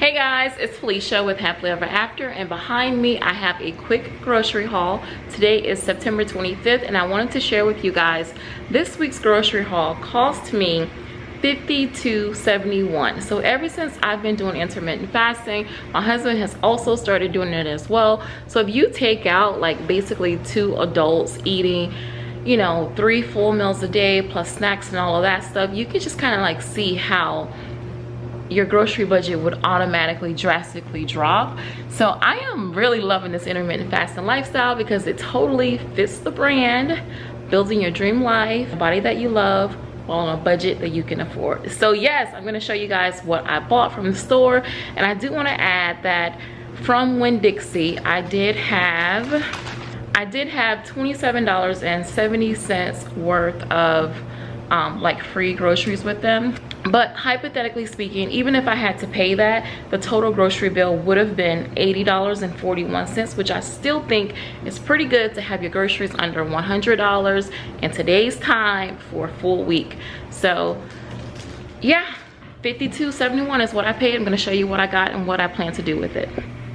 Hey guys, it's Felicia with Happily Ever After and behind me I have a quick grocery haul. Today is September 25th and I wanted to share with you guys this week's grocery haul cost me 52.71 so ever since i've been doing intermittent fasting my husband has also started doing it as well so if you take out like basically two adults eating you know three full meals a day plus snacks and all of that stuff you can just kind of like see how your grocery budget would automatically drastically drop. So i am really loving this intermittent fasting lifestyle because it totally fits the brand building your dream life body that you love while on a budget that you can afford. So yes i'm going to show you guys what i bought from the store. And i do want to add that from Winn-Dixie i did have i did have 27 dollars and 70 cents worth of um, like free groceries with them. But hypothetically speaking even if i had to pay that the total grocery bill would have been $80.41 which i still think is pretty good to have your groceries under $100 in today's time for a full week. So yeah 52.71 is what i paid. I'm to show you what i got and what i plan to do with it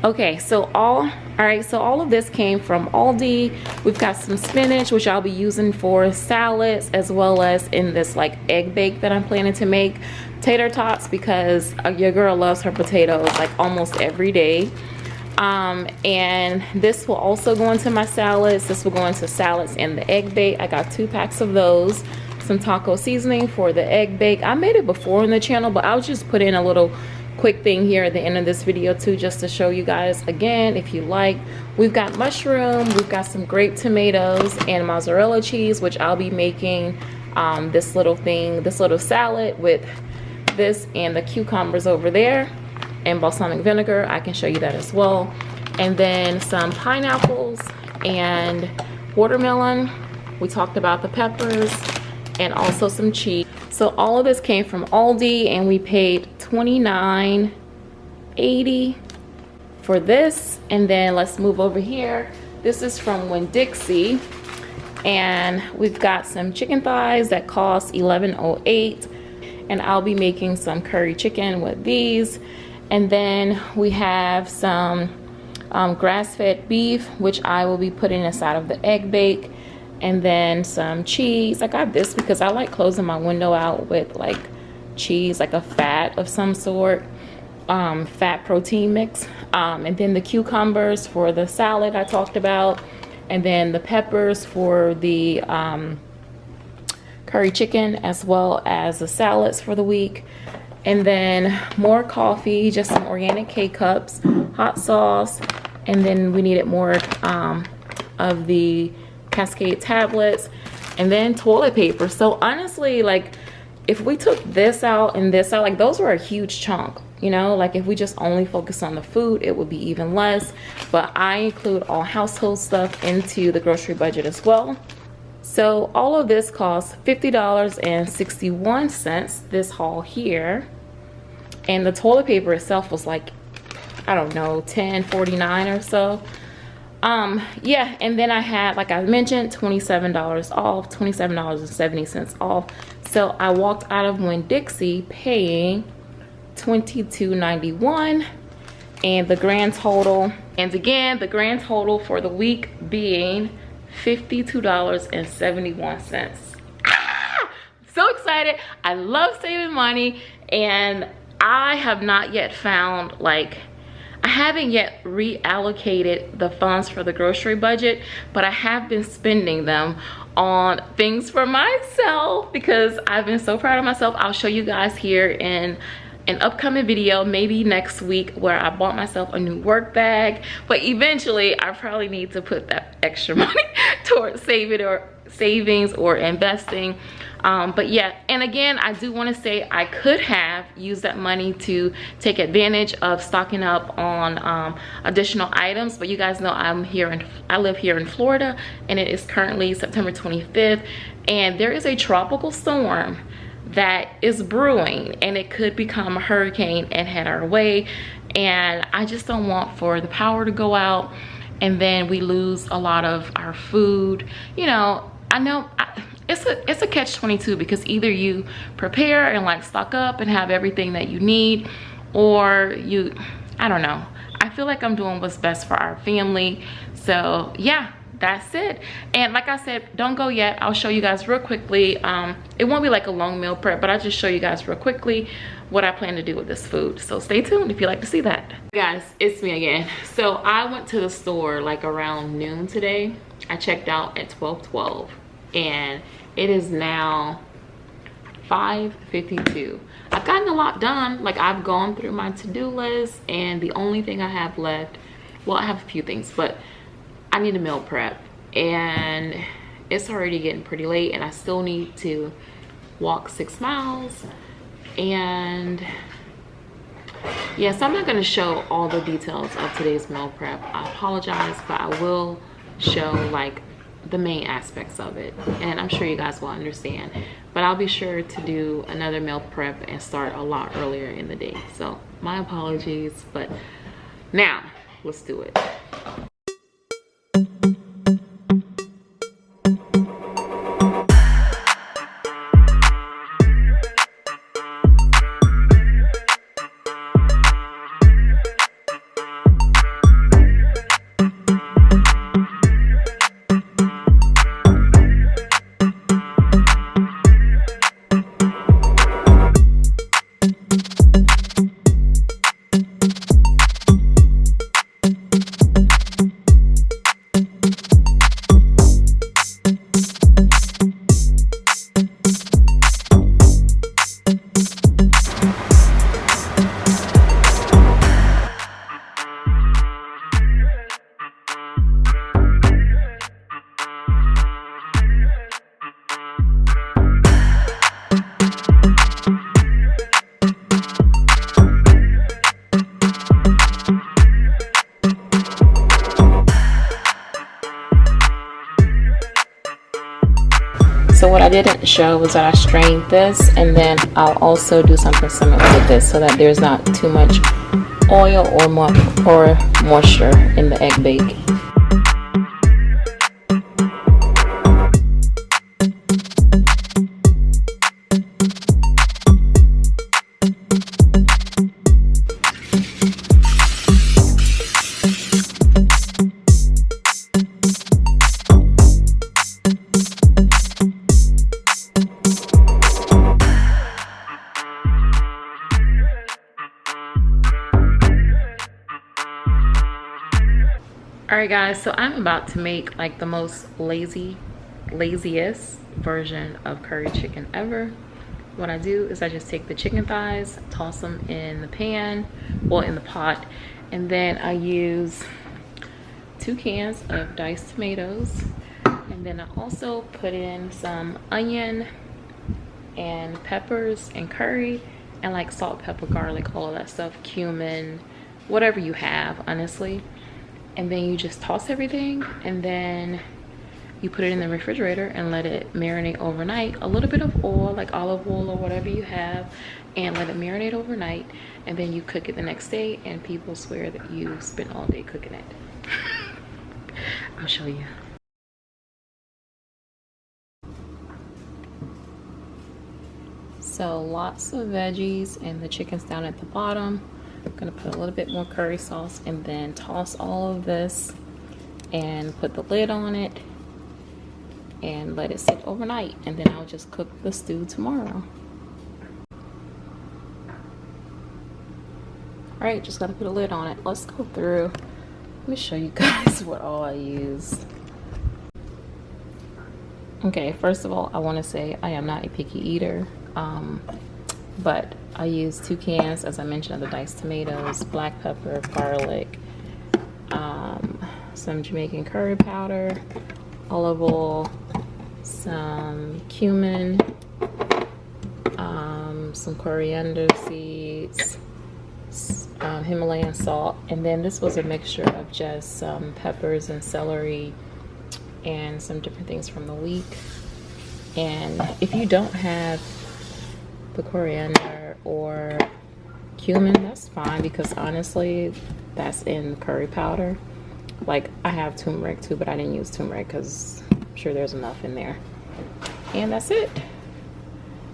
okay so all all right so all of this came from aldi. We've got some spinach which i'll be using for salads as well as in this like egg bake that i'm planning to make. Tater tots because uh, your girl loves her potatoes like almost every day. Um, and this will also go into my salads. This will go into salads and the egg bake. I got two packs of those. Some taco seasoning for the egg bake. I made it before in the channel but i'll just put in a little quick thing here at the end of this video too just to show you guys again if you like we've got mushroom we've got some grape tomatoes and mozzarella cheese which i'll be making um, this little thing this little salad with this and the cucumbers over there and balsamic vinegar. I can show you that as well. And then some pineapples and watermelon. We talked about the peppers and also some cheese so all of this came from Aldi and we paid $29.80 for this. And then let's move over here. This is from Winn-Dixie and we've got some chicken thighs that cost $11.08 and I'll be making some curry chicken with these. And then we have some um, grass-fed beef, which I will be putting inside of the egg bake and then some cheese. I got this because i like closing my window out with like cheese like a fat of some sort um, fat protein mix. Um, and then the cucumbers for the salad i talked about. And then the peppers for the um, curry chicken as well as the salads for the week. And then more coffee just some organic k-cups hot sauce. And then we needed more um, of the Cascade tablets, and then toilet paper. So honestly, like if we took this out and this out, like those were a huge chunk. You know, like if we just only focus on the food, it would be even less. But I include all household stuff into the grocery budget as well. So all of this costs $50.61, this haul here. And the toilet paper itself was like, I don't know, 10.49 or so um yeah and then i had like i mentioned 27 dollars off 27 dollars and 70 cents off. So i walked out of Winn-Dixie paying 22.91 and the grand total and again the grand total for the week being 52 dollars and 71 cents. Ah! so excited. I love saving money and i have not yet found like I haven't yet reallocated the funds for the grocery budget, but I have been spending them on things for myself because I've been so proud of myself. I'll show you guys here in an upcoming video maybe next week where I bought myself a new work bag but eventually I probably need to put that extra money towards saving or savings or investing um, but yeah and again i do want to say i could have used that money to take advantage of stocking up on um, additional items but you guys know i'm here and i live here in florida and it is currently september 25th and there is a tropical storm that is brewing and it could become a hurricane and head our way and i just don't want for the power to go out and then we lose a lot of our food. You know I know it's a it's a catch 22 because either you prepare and like stock up and have everything that you need or you i don't know. I feel like i'm doing what's best for our family. So yeah that's it. And like i said don't go yet. I'll show you guys real quickly. Um it won't be like a long meal prep but i'll just show you guys real quickly what i plan to do with this food. So stay tuned if you like to see that. Guys it's me again. So i went to the store like around noon today. I checked out at 12 12 and it is now 5:52. I've gotten a lot done. Like I've gone through my to-do list and the only thing I have left, well, I have a few things, but I need a meal prep and it's already getting pretty late and I still need to walk six miles and yeah, so I'm not gonna show all the details of today's meal prep. I apologize, but I will show like the main aspects of it and i'm sure you guys will understand. But i'll be sure to do another meal prep and start a lot earlier in the day. So my apologies but now let's do it so what I didn't show was that I strained this and then I'll also do something similar with this so that there's not too much oil or, more, or moisture in the egg bake. Right guys so i'm about to make like the most lazy laziest version of curry chicken ever. What i do is i just take the chicken thighs toss them in the pan well in the pot and then i use two cans of diced tomatoes and then i also put in some onion and peppers and curry and like salt pepper garlic all that stuff cumin whatever you have honestly and then you just toss everything and then you put it in the refrigerator and let it marinate overnight. A little bit of oil like olive oil or whatever you have and let it marinate overnight and then you cook it the next day and people swear that you spent all day cooking it. I'll show you. So lots of veggies and the chicken's down at the bottom I'm gonna put a little bit more curry sauce and then toss all of this and put the lid on it and let it sit overnight and then I'll just cook the stew tomorrow. All right, just gotta put a lid on it. Let's go through. Let me show you guys what all I use. Okay, first of all, I wanna say I am not a picky eater, um, but I use two cans, as I mentioned, of the diced tomatoes, black pepper, garlic, um, some Jamaican curry powder, olive oil, some cumin, um, some coriander seeds, um, Himalayan salt, and then this was a mixture of just some peppers and celery and some different things from the week. And if you don't have the coriander or cumin, that's fine because honestly, that's in curry powder. Like I have turmeric too, but I didn't use turmeric because I'm sure there's enough in there. And that's it.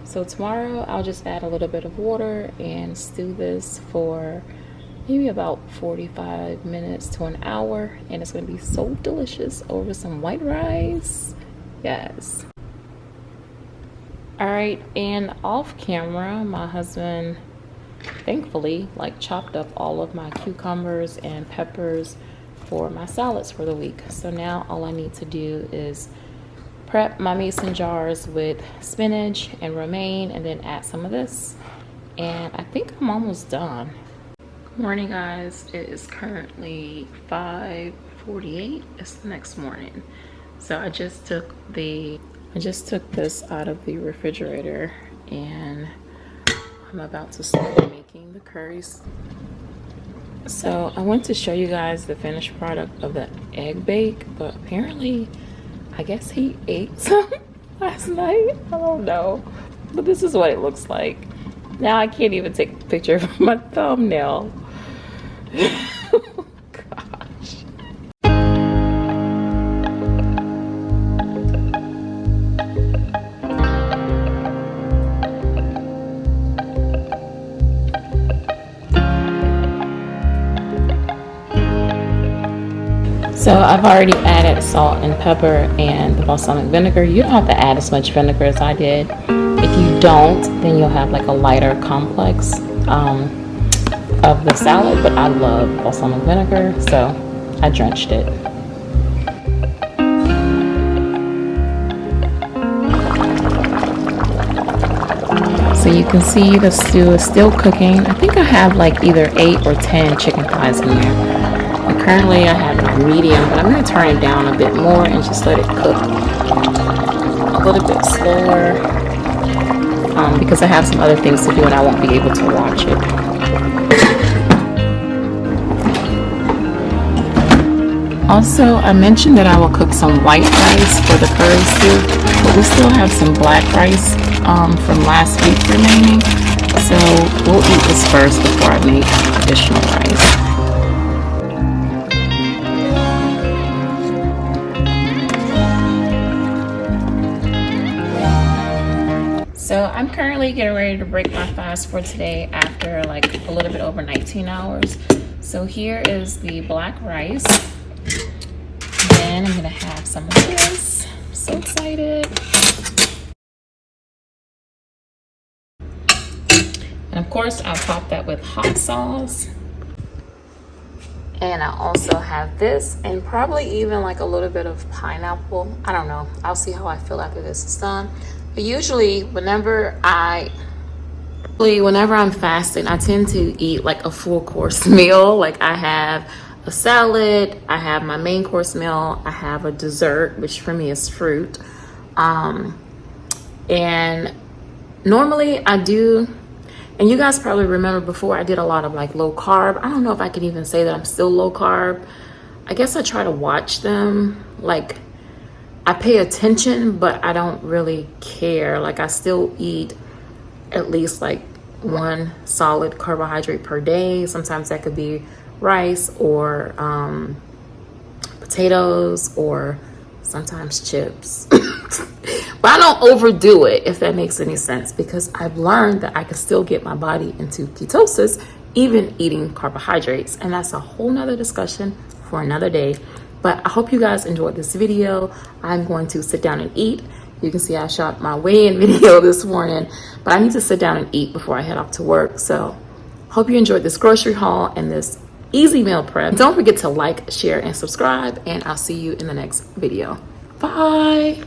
So tomorrow I'll just add a little bit of water and stew this for maybe about 45 minutes to an hour and it's going to be so delicious over some white rice. Yes. All right, and off camera, my husband thankfully like chopped up all of my cucumbers and peppers for my salads for the week. So now all I need to do is prep my mason jars with spinach and romaine and then add some of this. And I think I'm almost done. Good morning guys, it is currently 5.48, it's the next morning. So I just took the, I just took this out of the refrigerator and I'm about to start making the curries. So I went to show you guys the finished product of the egg bake, but apparently, I guess he ate some last night. I don't know, but this is what it looks like. Now I can't even take a picture of my thumbnail. So I've already added salt and pepper and the balsamic vinegar. You don't have to add as much vinegar as I did. If you don't, then you'll have like a lighter complex um, of the salad, but I love balsamic vinegar, so I drenched it. So you can see the stew is still cooking. I think I have like either eight or 10 chicken thighs in there currently I have it on medium, but I'm going to turn it down a bit more and just let it cook a little bit slower um, because I have some other things to do and I won't be able to watch it. Also, I mentioned that I will cook some white rice for the curry soup, but we still have some black rice um, from last week remaining. So we'll eat this first before I make additional rice. I'm currently getting ready to break my fast for today after like a little bit over 19 hours. So here is the black rice. And I'm gonna have some of this. I'm so excited. And of course, I'll top that with hot sauce. And I also have this and probably even like a little bit of pineapple. I don't know. I'll see how I feel after this is done. But usually whenever I whenever I'm fasting, I tend to eat like a full course meal. Like I have a salad, I have my main course meal, I have a dessert, which for me is fruit. Um, and normally I do, and you guys probably remember before I did a lot of like low carb. I don't know if I can even say that I'm still low carb. I guess I try to watch them like I pay attention, but I don't really care. Like I still eat at least like one solid carbohydrate per day. Sometimes that could be rice or um, potatoes or sometimes chips. but I don't overdo it, if that makes any sense, because I've learned that I can still get my body into ketosis even eating carbohydrates. And that's a whole nother discussion for another day. But I hope you guys enjoyed this video. I'm going to sit down and eat. You can see I shot my weigh-in video this morning, but I need to sit down and eat before I head off to work. So hope you enjoyed this grocery haul and this easy meal prep. Don't forget to like, share, and subscribe, and I'll see you in the next video. Bye.